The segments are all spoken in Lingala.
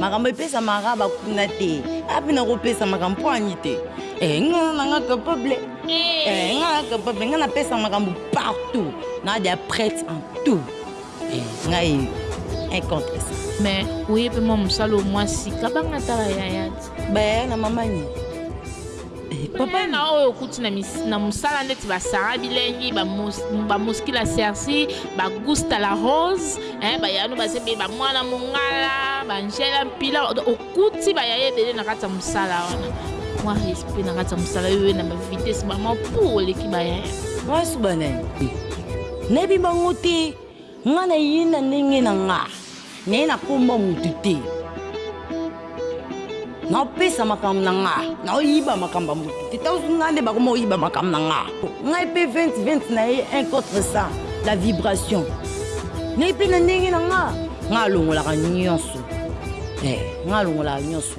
makambo epesamaka bakuna te ape nakopesa makambo mpo ani te eh, nga nanga capable eh. Eh, nga capable nga napesa makambo partout na dia prête en tout ngai un contre ça mais oyebi mwa mosala omwasi kabanga tala yaya bayaya na mamani Papa na oyo okuti na na musala ndeti ba Sarah bilengi ba ba mosquila la sersi ba gusta la rose hein ba yano ba zebe ba mwana mongala ba Angela mpila okuti ba yaya ebele na kati ya musala wana mwa respect na kati ya musala yo na ba vitesse ba mwa pour oleki ba yaya mwa suba na ye nayebi bango te Nga na ye na ndenge na nga na ye na kombo mutu te na pesa makambo na nga na oyiba makambo mutu te ta nga nde bakoma oyiba makambo na nga nga epe 20 20 na ye un contre ça la vibration na ye pe na ndenge na nga nga alongolaka nionso eh nga alongolaka nionso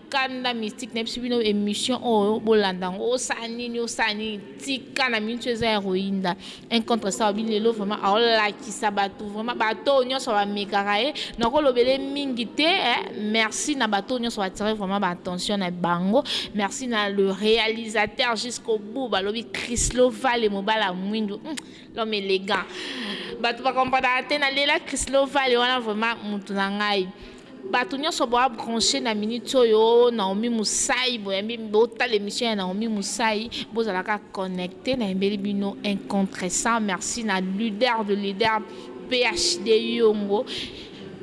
Kanda mystique na biso bino emission oyo bolanda yango osala nini osala nini tika na minute eza ya koyinda un contre ça obi lelo vraiment aolakisa bato vraiment bato oyo nyonso bamekaka ye nakolobele mingi te eh, merci na bato oyo nyonso batire vraiment baattention na bango merci na le réalisateur jusqu'au bout balobi Chryslo Vale mobala mwindu hmm, l'homme élégant bato bakompanaka te na lela Chryslo Vale wana vraiment motu na ngai Batu nionso boa branche na minutes oyo Naomi Musayi boyambi botala emission ya Naomi Musayi bozala kaka connecte nayembeli bino un contre 100 merci na leader de leader PHD Yongo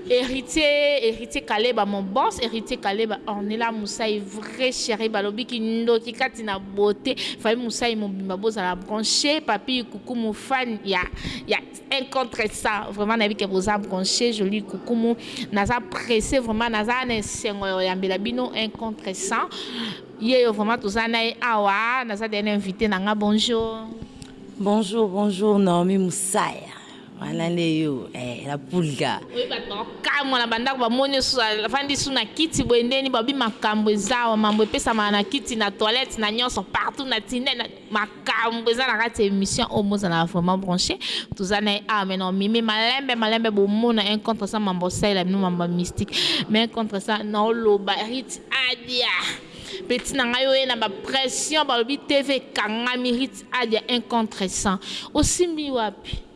Heritier Heritier Kaleba mon boss Heritier Kaleba Ornella Musayi vrai cherie balobi kindoki kati na beaute famille Musayi mobimba bozala branche Papy Kukumu fan ya ya un contre 100 vraiment nayebi ke boza branche jolie kukumu naza presse vraiment naza na esengo ya oyambela bino un contre 100 yeyo vraiment toza na ye awa naza deya na invité na nga bonjour bonjour bonjour Naomi Musaya wana nde yo eh, la pulga oyi bato bakokamwa na bandako bamoni osusu afandi su na kiti boye ndeni babi makambo ezawa mambo epesamaka na kiti na toilette na nyonso partout na tine na Makambu eza na kati ya emission oyo bozala vraiment branche toza naye awa mais non mimi malembe malembe bomona un contre ça mambo osalela bino mambo ya mystique mais un contre ça nao loba rit adia petit na ngai oye na ba pression balobi TV ekangami rit adia un contre 100 osimbi wapi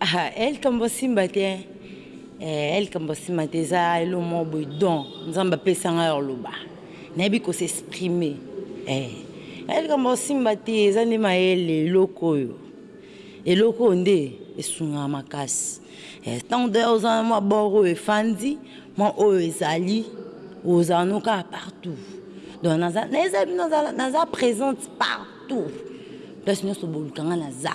Ah eh likambo ya simba te eh eh likambo ya simba te eza eloko moko boye don nzambe apesa ngai ya koloba nayebi ko s'exprimer eh eh likambo ya simba te eza nde mayele eloko oyo eloko oyo nde esungaka makasi eh ntango deja oza na mwa bord oyo efandi mwa oyo ezali ozala no kaka partout donc naza naza naza naza presente partout place nyonso boluka ngai naza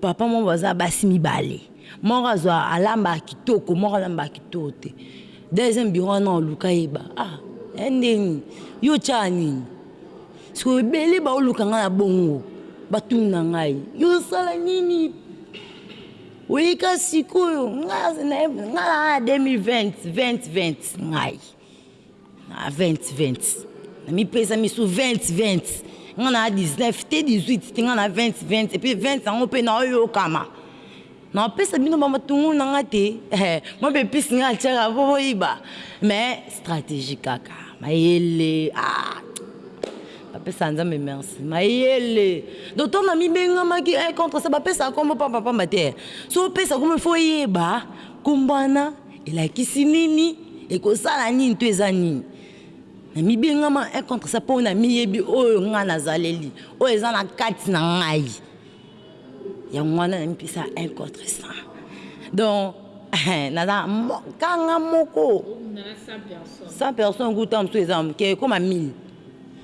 papa moko baza basi mibale moko azwa alambaka kitoko moko alambaka kitoko te deuxième bureau wana oluka yeba ah ya ndenge nini yo otyaka nini sikoyo ebele baoluka ngai na bongo batuna ngai yo osala nini oyika sikoyo ngai naza na 2020 2020 ngai Na 20 20 na mi pesa misu 20 20 nga na 19 te 18 te nga na 20 20 epuis 20 yango pe na oyokama na pesa bino ba matungulu na nga te eh moi ba epices nga atiaka po boyiba mais strategie kaka mayele ah bapesaka nzambe merci mayele donc ntango namibengamaki eh, contre ça bapesaka nkombo pambapamba te so opesa nkombo ifo oyeba nkombo wana Elakisi nini? Ekosala nini to eza nini? Namibengama un contre ça po namiyebi oyo ngai nazaleli, oyo eza na kati na ngai. Yango wana namipesa un contre ça. Donc, naza kanga moko. Sans personne kuta mosusu eza moke ekoma 1000.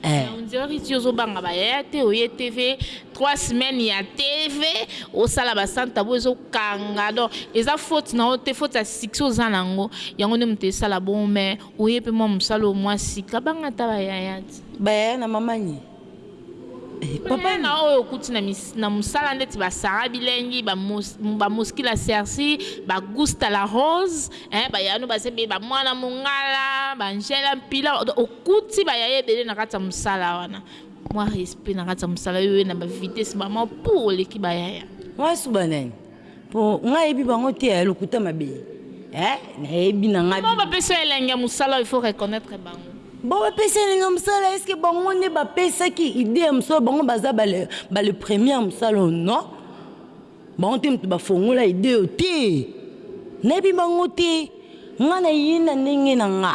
Mais on dirait Richie ozo banga ba yaya te oye TV trois semaines ya TV osala ba sans tabou ezo kanga donc eza faute na yo te faute ya succès oza na yango yango nde moto esala bongo mais oye pe mua mosala oyo mua sika banga ata ba yaya te. Ba yaya na mama nyi? Eh papa. Ba yaya na oyo okuti na na mosala ndeti ba Sarah Bilengi, ba Mosky la Cercy, ba Gousta la Rose. Eh ba yaya no baza ebele ba muana mongala ba Angela mpila okuti ba yaya ebele na kati ya musala wana mua respect na kati ya musala yo oye na ba vitesse maman puu oleki ba yaya. Wana su ba nani? Po nga yebi bango te yaya lokuta mabe eh na yebi na nga. Bon ba pesi yo elengi ya musala il faut reconnaitre bango. Bon ba pesi yo elengi ya musala est ce que bango nde ba pesaki idee ya musala bango baza ba le premier ya musala oyo non. Bango te moto bafongola ideo te nayebi bango te nga naye na ndenge na nga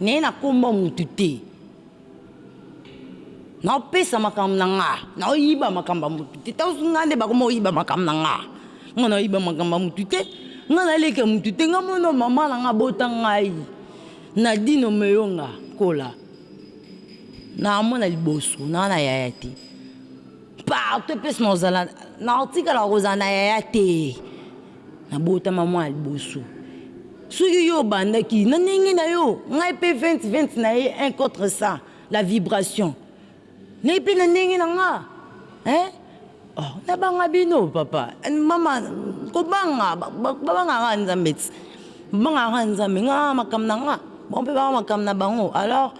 naye na kombo ya moto te nao pesa makambo na nga nao yiba makambo ya moto te ta nga nde bakoma koyiba makambo na nga nga nao yiba makambo ya moto te nga na leki ya moto te nga mono mama na nga abota ngai na dino moyonga kola na amona liboso na nga na yaya te. Partout epesi na ozala na otikala kozala na yaya te na botama mwa ya liboso soki yo obandaki na ndenge na yo ngai mpe 20 20 na ye un contre ça la vibration ngai mpe na ndenge na nga hein oh nabanga bino papa mama kobanga babanga nga nzambe ti babanga nga nzambe nga makambo na nga bango mpe banga makambo na bango alors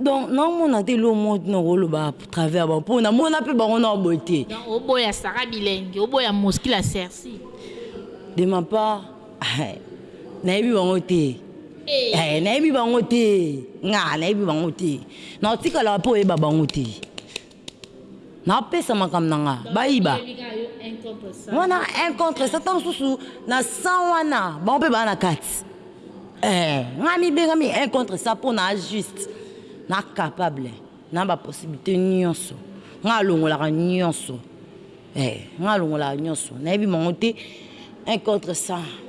donc naomona te eloko moko ntina koloba travers ya bango mpo namona mpe bango na boye te oboya sara bilengi oboya moskila sersi de ma part nayebi bango te eh, nayebi bango te nga nayebi bango te naotikalaka mpo oyeba bango te Na pesa makambo na nga ba yiba wana un contre ça tango susu na sang wana bango pe ba na kati eh nga mi bengami un contre ça po na juste na capable na ba possibilite nionso nga alongolaka nionso Eh nga alongolaka nionso nayebi bango te un contre 100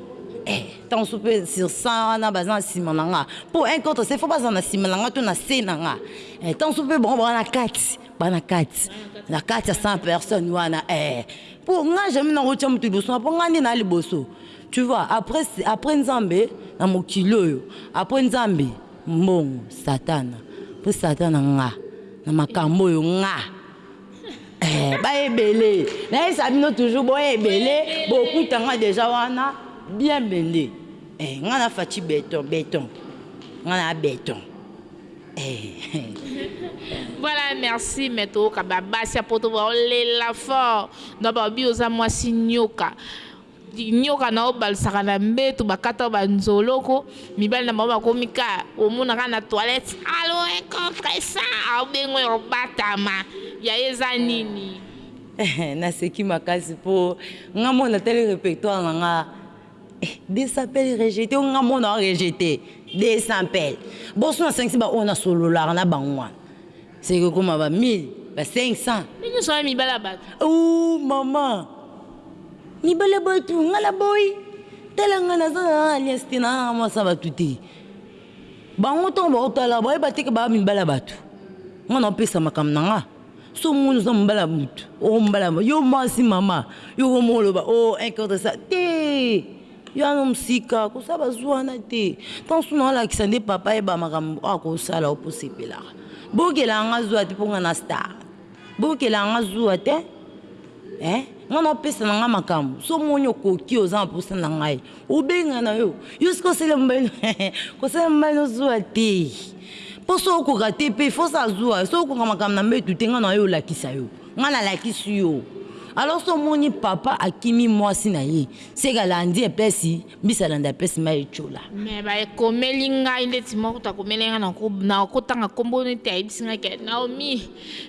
eh tango mosusu pe sur 100 wana baza na sima na nga po un contre 100 faut bazala na sima na nga to na se na nga eh tango mosusu pe bango baza na kati baza na kati na kati ya 100 personnes wana eh po nga jamais nako tia mutu liboso na nga po nga nde naza liboso tu vois après après nzambe na mokili oyo après nzambe mbongo satana po satana nga na makambo oyo nga Eeh ba ebele na yebisa bino toujours bo ebele bokuta nga dejà wana bien blinde eeh nga na Fatshi beton beton nga na beton eeh. Voilà merci mais toyoka ba basi ya poto bao lela fort donc balobi oza mwasi nioka. Nioka nao balisaka na mbetu bakata yo ba nzoloko mibali na bango bakomi ka omona ka na toilette aloe contre ça abengo yo obatama yaya eza nini. Naseki makasi po nga moko natali repertoire na nga eh desapel rejete yo nga moko nao rejete desapel boso nasangisi ba oyo nasololaka na bango wana Soki ekokoma ba 1000, ba 500. Yo nionso wana mibali ya batu. Ooh maman mibali ya batu nga na boyi tala nga naza na alliance te naza na mwasi ya batu te bango tango bako tala baye ba te ke baza mibali ya batu nga nao pesa makambo na nga soki omoni oza mobali ya mutu oko mobali ya yo mwasi maman yo okomi oloba oh un contre ça te Yo ano msika kosala ba zuwa wana te tango susu nao lakisa nde papa ye ba makambo oyo ako sala yo po sepelaka bokela nga zuwa te po nga na star bokela nga zuwa te eh nga nao pesa na nga makambo so moni okoki oza na posa na ngai obenga na yo yo sika osele mobali kosala mobali no zuwa te po so okoka te pe fo sa zuwa so okoka makambo na mbetu te nga na yo olakisa yo nga na lakisi yo alors so moni papa akimi mwasi na ye Seke alandi epesi mbisi alanda epesi mai ecola. Mais ba ekomeli ngai ndeti moko kutu akomeli ngai nako nako tanga kombo neti ayebisi ngai ke Naomi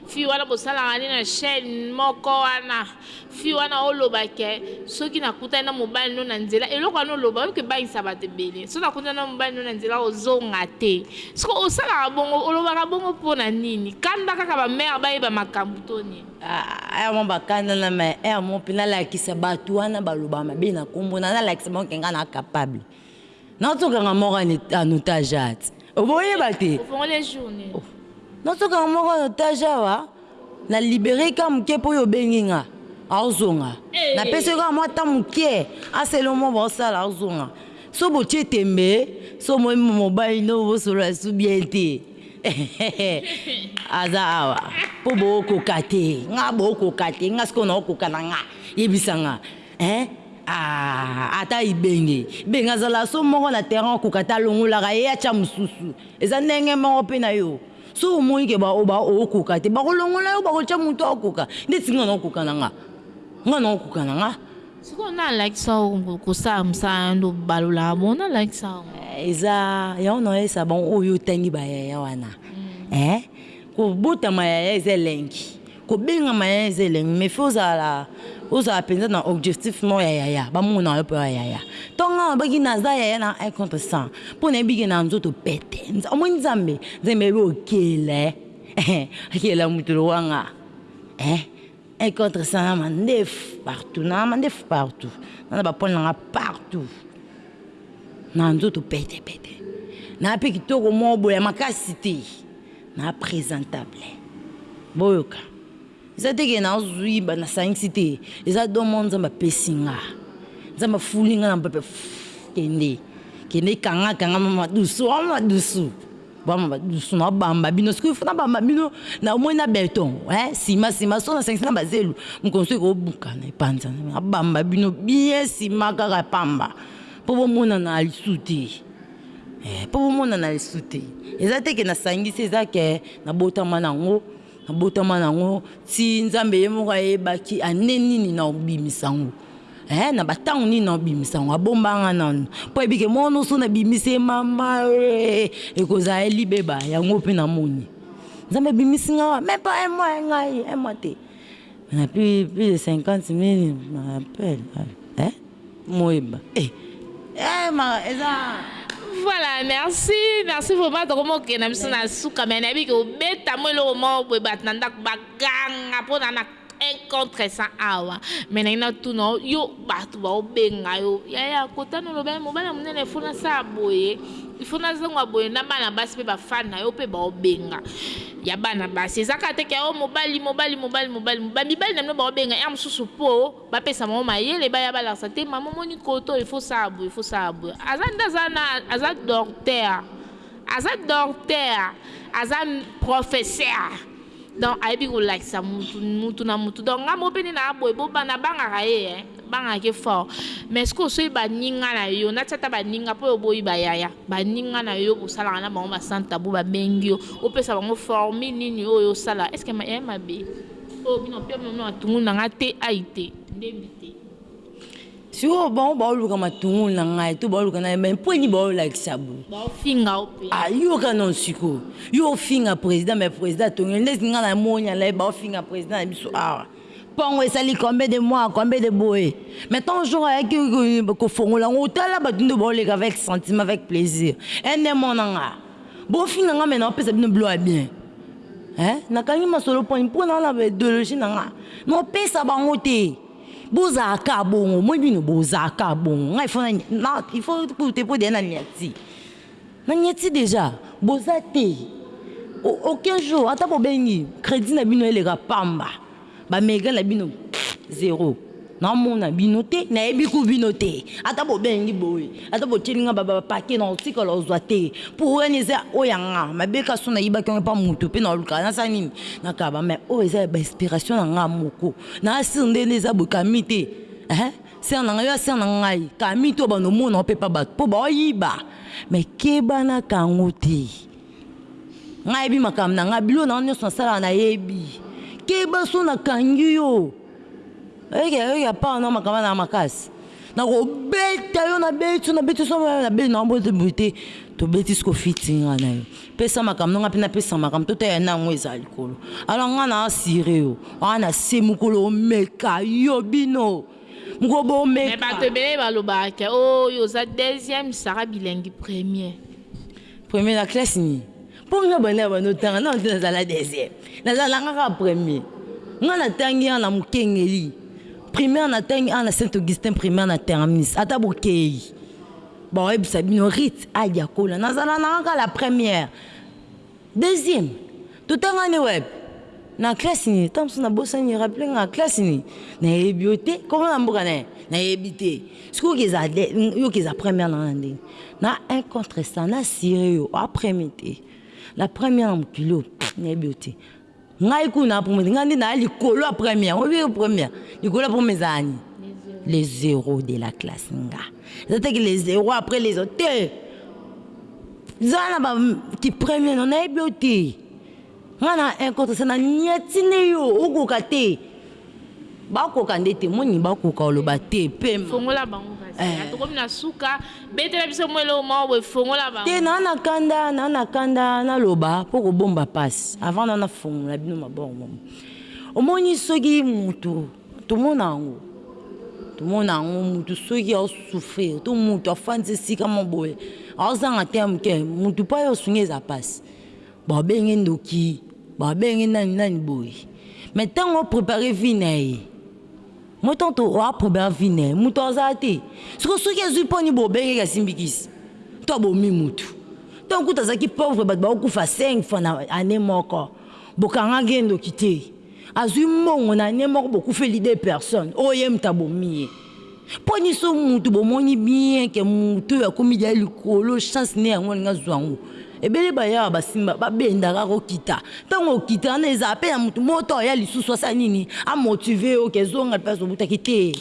fille wana bosalaka nde na chaine moko wana fille wana oloba ke soki nakutani na mobali no na nzela eloko wana oloba oyoki ebangisa batu ebele soki nakutani na mobali no na nzela ozonga te sikoyo osalaka bongo olobaka bongo pona nini kanda kaka ba mère bayeba makambu to nini. Ah aya mwa ba kanda na ma aya mwa mpe nalakisa batu wana baloba mabe na kombo na nalakisa bango ke nga na capable nazokanga moko en otage awa ti boyeba te nazokanga moko en otage awa na libere ka moke mpo yo obengi nga azonga napesi yo kaka mwa temps moke asala yo mwa baosala azonga so botie tembe so mobali no bosolola lisusu bien te. Eheheh aza awa po bokoka te nga bokoka te nga sikoyo naokoka na nga yebisa nga eeh aah ata ibenge ibenge azala so moko na terrain okoka te alongolaka ye atia mosusu eza ndenge moko pe na yo soki omoni ke ba oba okoka te bakolongola yo bakotia mutu akoka ndeti nga naokoka na nga nga naokoka na nga. Sikoyo n'a lakisa yo kosala musala nayo nde obalolaka bongo n'a lakisa yo. Eza yango na lakisa bango oyo otangi ba yaya wana eeh kobotama yaya eza elengi kobengama yaya eza elengi mais faut ozala ozala penza na objectif moko ya yaya ba mona yo pe oya yaya tango nga nalobaki naza yaya na un contre 100 po nayebi ke na nzoto pete omoni nzambe nzambe ayebi okela eeh akela mutu lokola nga eeh. Un contre 100 na mandefu partout na mandefu partout na na bapole na nga partout na nzoto pete pete na pe kitoko moko boye ya makasi te na presentable boyoka eza te ke nazwi ba nasangisi te eza don moko nzambe apesi nga nzambe afuli nga na mpepe kende kende kanga kanga mama dusu oh mama dusu Vraiment ba dusu na bamba bino sikoyo faut na bamba bino na omoni na beton hein sima sima so na sangisi na bazelu mokolo mosusu eko buka na epanza na bamba bino bien sima kaka pamba po bo monana lisusu te eh po bo monana lisusu te eza te ke na sangisi eza ke na botama na ngo na botama na ngo ti nzambe ye moko ayeba ki annee nini na ko bimisa ngo Eeh na ba tango nini nao bimisa ngo abomba nga nanu po ayebi ke mwana oyo soki na bimisi ye mama eeh ekozala ye libeba yango pe na moni nzambe abimisi nga awa meme pas un mois hein ngai un mois te na plus plus de 50.000 na appel eeh moyeba eh eeh ma eza Voilà, merci, merci vraiment tokomi kokende na biso na suka mais nayebi ke obeta mwa eloko moko boye bato na ndako baganga pona na un contre 100 awa mais nalingi natuna yo yo batu baobenga yo yaya kota na oloba mobali ya monene il faut nasala boye il faut nazonga boye na bana basi mpe bafani na yo mpe baobenga ya bana basi eza kaka te ke o mobali mobali mobali mobali mobali mibali na bino baobenga ya mosusu mpo bapesa bango mayele baya balakisa te mama omoni koto il faut sala boye il faut sala boye aza nde aza na aza docteur aza docteur aza professeur Donc ayebi kolakisa mutu mutu na mutu donc nga moko pe nde naa boye bo na bangaka ye hein bangaka ye fort mais sikoyo soki ba ninga na yo natia ata ba ninga po yo boyi ba yaya ba ninga na yo bosalaka na bango ba sans tabou ba bengi yo opesa bango formule nini oyo osala est ce que eeh mabe oyo bino pe bino matungulu na nga te ayi te ndembi te. Sikoyo bango bao luka matungulu na ngai to bao luka na mais point ni bao lakisa boye. Bao finga yo pe. Ah yoka non sikoyo. Yo ofinga president mais president atongi yo ndeti ngai na moni na live bao finga president na biso awa. Mpongo esali combien de mois combien de boye mais tant jour ayaki ko fongola ngo tala batu nde bao leka avec sentiment avec plaisir eh nde mona nga. Bo finga nga mais nao pesa bino bilo ya bien eh na kangi masolo point po na na ba ideologie na nga nao pesa bango te. Boza ka bongo moi bino boza ka bongo nga il faut na il faut tout te podia na niati na niati deja boza te aucun jour ata bobengi credit na bino eleka pamba ba mega na bino zero na mona bino te na yebi ku bino te ata bobengi boye ata botieli nga ba ba paquet na otika la ozwa te pour wana eza oya nga mabe kaso na yibaki nga pa mutu pe na luka na sa nini na kaba mais oyo eza ba inspiration na nga moko Na ya sir nde nde eza boye Camille te eeh Sir na nga yo ya sir na ngai Camille te obanda omona yo pe epa batu po bao yiba mais keba na kango te Nga na yebi makambo na nga biloko na nga nionso na salaka na yebi keba soki na kangi yo oyoki oyoki ya pao na makambo wana na makasi na ko beta yo na beti yo na beti yo soki na beti na yo boye te tobeti sikoyo fiti nga na yo. Pesa makambo na nga pe na pesa makambo to tala na yango ezala likolo alors nga na assurer yo awa na se mukolo omeka yo bino mukolo bo meka mais batu ebele ba lobaka ke ooh yo oza deuxième Sarah bilengi premier. Premier na classe nini po nga banda na banda otanga nanu te nazala deuxième nazala nga kaka premier nga na tangi awa na mukengeli primaire na tangi awa na saint Augustin primaire na terminus ata bokeyi Ba oyebisa bino Ruth age akola nazala na nga ka la première deuxième totangani wapi na classe nini tango mosusu na bosani rappeler nga classe nini na yebi yo te kombo na mboka nayo na yebi te sikoyo oki eza yo oki eza première na nga na ndenge na un contre 100 na assurer yo a premier te la première na mokili oyo na yebi yo te. Ngai kuna na premier ngai nde naya likolo ya première oyebi yo première likolo ya première ezala nini le zero de la classe nga eza te ke le zero après les autres te zala na ba ki premier no nayebi yo te nga na un contre cent na niati nde yo okoka te Ba koka nde te moni ba koka oloba te pema Fongola bango kasi eh. Tokomi na suka betela biso mua eloko moko boye fongola bango. Te naa na kanda naa na kanda na loba po ko bomba pasi avant naa na fongola bino maboko mom omoni soki mutu tomona yango tomona yango mutu soki ao souffrir to mutu afandisi esika moko boye ao zanga te mutu pa yo sunga eza pasi. Ba benge ndoki ba benge nani nani boye mais tango o prepare vie naye moi tanto o a prepare vie naye mutu aza te sikoyo soki azui poni bo benge ke asimbi kisi to abomi mutu tango kutu azalaki pauvre batu bao kufa cinq fois na annee moko bo kangaki ye ndoki te azui mbongo na annee moko bo kufeli deux personnes oyo ye mutu abomi ye. po niso mutu bomoni bien ke mutu oyo akomi deja likolo chance ne yango alingi azua yango ebele bayawa basimba babenda kaka okita tango okita wana ezala pe ya mutu moko to aya lisusu asala nini a motive yo ke zonga place obutaki te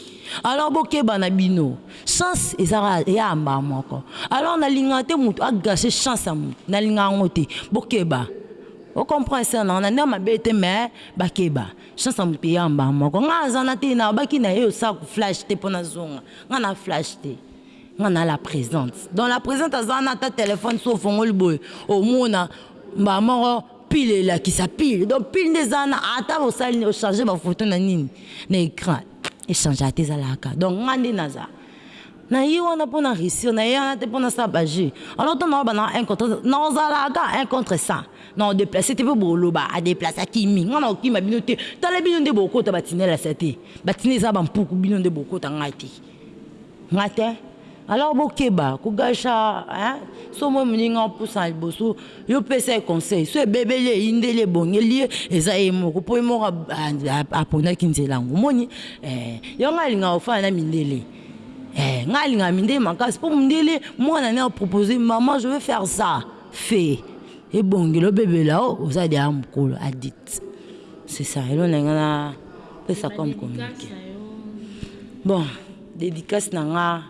alors bokeba na bino chance eza kaka eya mbala moko alors nalingaka te mutu a gacher chance ya mutu nalingaka yango te bokeba o comprend sœur na nga na nde ya mabe te mais bakeba Shasta muteyamba moko nga aza na te na baki na ye osaku flash te pona zonga nga na flash te nga na la presente donc la presente aza na ata telephone so ofongoli boye omona mbala moko pile elakisa pile donc pile nde eza na ata osali nini ochange ba photo na nini na ecran echangea te ezalaka donc nga nde naza Na ye wana po na reussir, na ye wana te po na sala ba jeux. Alors tango naloba na un contre un, nako zala ata un contre cent, nako deplacer te po boko loba a deplacer akimi, nga nako kima bino te, tala bino nde boko kota ba tunnels ya te, ba tunnels eza ba mpuku, bino nde boko kota nga te, nga te. Alors bo keba ko gacha hein, soki omoni moninga o pusa na liboso, yo pesa ye conseil, soki ebebeli ye, eyindeli ye, ebongeli ye, eza ye moko, po ye moko a ponaki nzela yango, omoni eh. Yango nga na lingaka ko fanda na mindele. Eh nga alinga mindele makasi po mundele mwana ne a propose maman je veux faire ça fait ebongela obebela oh oza dia mukolo addict c'est ça elo na nga na pesa comme communiquer bon dedicace na nga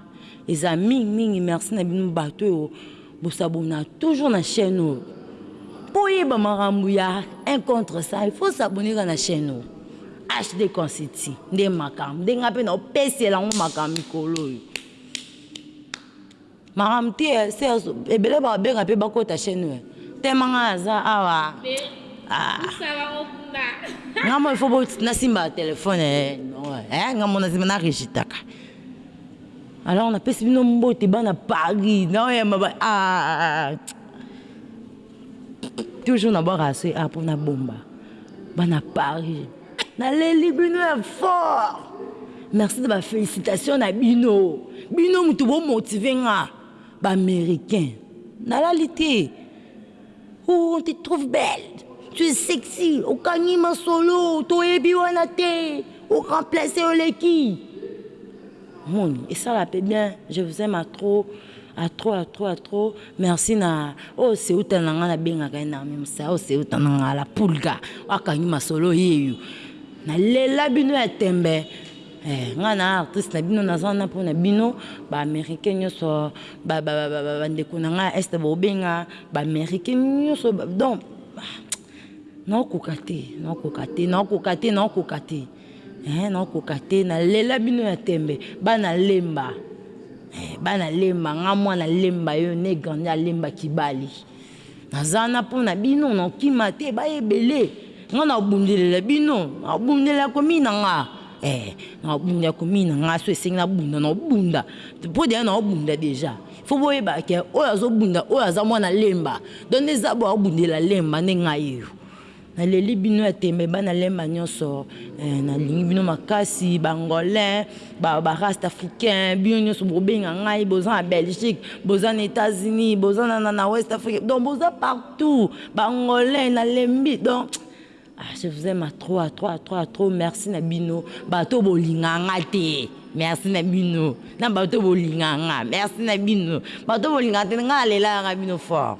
eza mingi mingi merci na bino bato oyo Bo s'abonna toujours na chaine oyo po oyeba makambo ya un contre 100 il faut s'abonner kaka na chaine oyo HD Consulting nde makambo nde nga pe nao pesela ngo makambo mikolo oyo makambo te Serge ebele ba benga pe ba kota chaine oyo tellement nga naza awa ah nga mo il faut bo na simba telephone eh nga mo na simba na regitaka Alors na pesi bino mbote bana Paris nao yamba ba aah toujours na bwaka ya soyi awa po na bomba bana Paris na leli bino ya fort merci na ba felicitations na bino bino mutu bo motive nga ba americains na lali te. Ooh, on te trouve belle. Tu es sexy. Okangi masolo. Toyebi wana te. O remplacer oleki. Moni, et ça là peut bien. Je vous aime à trop. À trop, à trop, à trop. Merci na. Oh, c'est uta na nga na benga ka na même ça. Oh, c'est uta na nga la pulga. Akangi masolo yeyo. Na lela bino ya tembe. Eh nga na artiste na bino naza wana pona bino ba americain nyoso ba ba ba ba ndeko na nga est bobenga ba americain nyoso donc na koka te na koka te na koka te na koka te eh na koka te na lela bino ya tembe bana lemba eh bana lemba nga mwana lemba yo ne grandi alemba kibali Naza wana po na bino nakokima te baya ebele nga nakobundelela bino nakobundelela commune na nga eh nakobundelela commune na nga soki esengi nabunda nakobunda po dejà nakobunda dejà faut boyeba ke oyo azobunda oyo aza mwana lemba donc nde zabo akobundela lemba nde ngai oyo. Na leli bino ya tembe bana lemba nionso eh, na lingi bino makasi ba angolain ba ba rasta africain bino nionso bo benga ngai boza na Belgique boza na etats unis boza na na west afrique donc boza partout ba angolain na lembi donc ah je vous aime à trop à trop à trop à trop merci na bino bato bo linga nga te merci na bino na bato bo linga nga merci na bino bato bo linga te nga na lela nga bino fort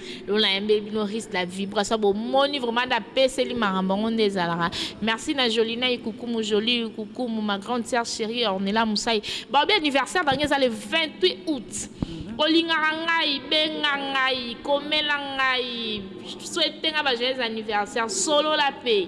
Yo na yembe bino risque na vibration bo moni vraiment na peseli makambo yango nde ezalaka merci na jolina ikukumu jolie ikukumu ma grande sœur cherie ornella musai ba lobi anniversaire na bango eza le 28 aout olingaka ngai benga ngai komela ngai souhaite ngai ba joyeux anniversaire solola pe